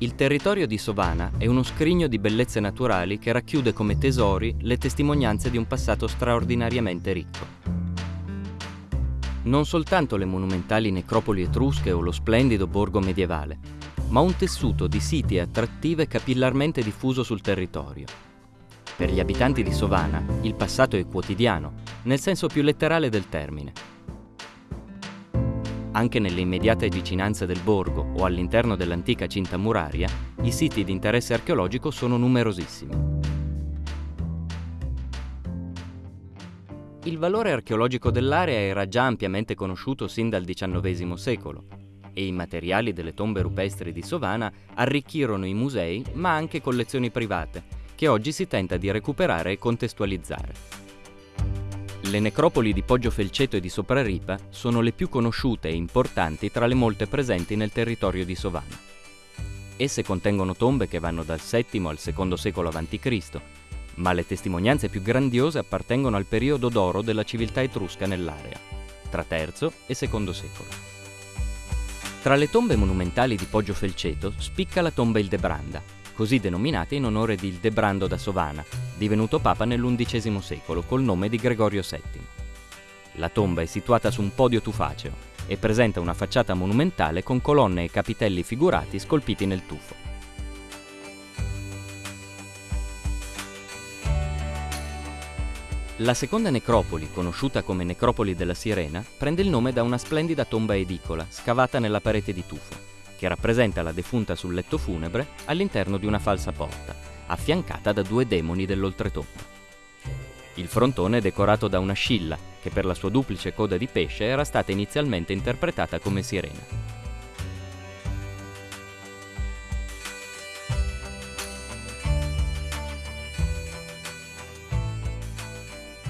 Il territorio di Sovana è uno scrigno di bellezze naturali che racchiude come tesori le testimonianze di un passato straordinariamente ricco. Non soltanto le monumentali necropoli etrusche o lo splendido borgo medievale, ma un tessuto di siti attrattive capillarmente diffuso sul territorio. Per gli abitanti di Sovana il passato è quotidiano, nel senso più letterale del termine anche nelle immediate vicinanze del borgo o all'interno dell'antica cinta muraria, i siti di interesse archeologico sono numerosissimi. Il valore archeologico dell'area era già ampiamente conosciuto sin dal XIX secolo e i materiali delle tombe rupestri di Sovana arricchirono i musei ma anche collezioni private, che oggi si tenta di recuperare e contestualizzare. Le necropoli di Poggio Felceto e di Sopraripa sono le più conosciute e importanti tra le molte presenti nel territorio di Sovana. Esse contengono tombe che vanno dal VII al II secolo a.C., ma le testimonianze più grandiose appartengono al periodo d'oro della civiltà etrusca nell'area, tra III e II secolo. Tra le tombe monumentali di Poggio Felceto spicca la tomba Ildebranda, così denominata in onore di Ildebrando da Sovana, divenuto papa nell'undicesimo secolo col nome di Gregorio VII. La tomba è situata su un podio tufaceo e presenta una facciata monumentale con colonne e capitelli figurati scolpiti nel tufo. La seconda necropoli, conosciuta come Necropoli della Sirena, prende il nome da una splendida tomba edicola scavata nella parete di tufo, che rappresenta la defunta sul letto funebre all'interno di una falsa porta, affiancata da due demoni dell'oltretomba. Il frontone è decorato da una scilla, che per la sua duplice coda di pesce era stata inizialmente interpretata come sirena.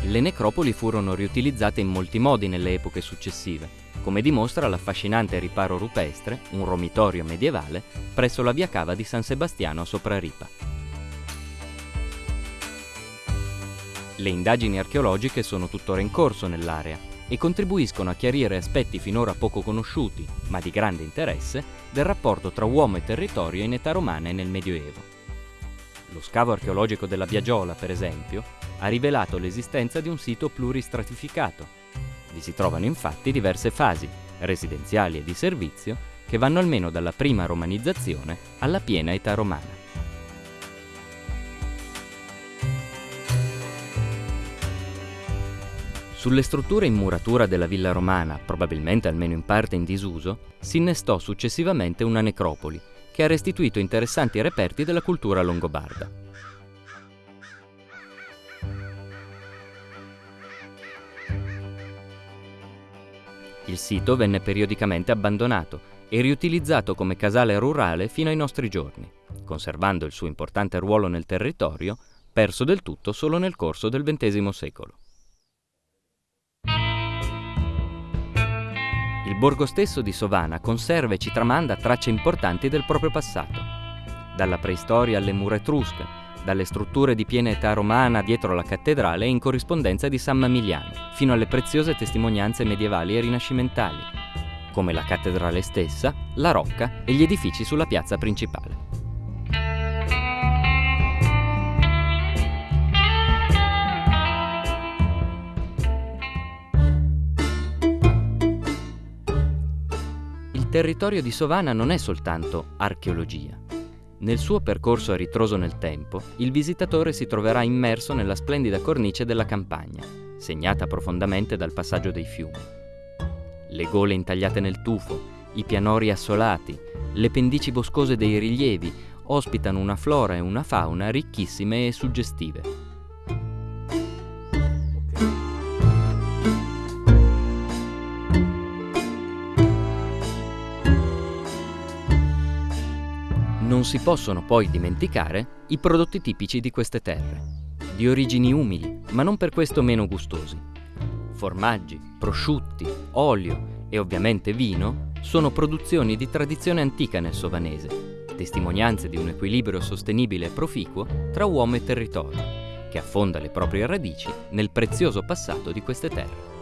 Le necropoli furono riutilizzate in molti modi nelle epoche successive, come dimostra l'affascinante riparo rupestre, un romitorio medievale, presso la via cava di San Sebastiano a Sopraripa. Le indagini archeologiche sono tuttora in corso nell'area e contribuiscono a chiarire aspetti finora poco conosciuti, ma di grande interesse, del rapporto tra uomo e territorio in età romana e nel Medioevo. Lo scavo archeologico della Biagiola, per esempio, ha rivelato l'esistenza di un sito pluristratificato. Vi si trovano infatti diverse fasi, residenziali e di servizio, che vanno almeno dalla prima romanizzazione alla piena età romana. Sulle strutture in muratura della villa romana, probabilmente almeno in parte in disuso, si innestò successivamente una necropoli, che ha restituito interessanti reperti della cultura longobarda. Il sito venne periodicamente abbandonato e riutilizzato come casale rurale fino ai nostri giorni, conservando il suo importante ruolo nel territorio, perso del tutto solo nel corso del XX secolo. Il borgo stesso di Sovana conserva e ci tramanda tracce importanti del proprio passato. Dalla preistoria alle mura etrusche, dalle strutture di piena età romana dietro la cattedrale e in corrispondenza di San Mamiliano, fino alle preziose testimonianze medievali e rinascimentali, come la cattedrale stessa, la rocca e gli edifici sulla piazza principale. Il territorio di Sovana non è soltanto archeologia. Nel suo percorso a ritroso nel tempo, il visitatore si troverà immerso nella splendida cornice della campagna, segnata profondamente dal passaggio dei fiumi. Le gole intagliate nel tufo, i pianori assolati, le pendici boscose dei rilievi ospitano una flora e una fauna ricchissime e suggestive. Non si possono poi dimenticare i prodotti tipici di queste terre, di origini umili, ma non per questo meno gustosi. Formaggi, prosciutti, olio e ovviamente vino sono produzioni di tradizione antica nel sovanese, testimonianze di un equilibrio sostenibile e proficuo tra uomo e territorio, che affonda le proprie radici nel prezioso passato di queste terre.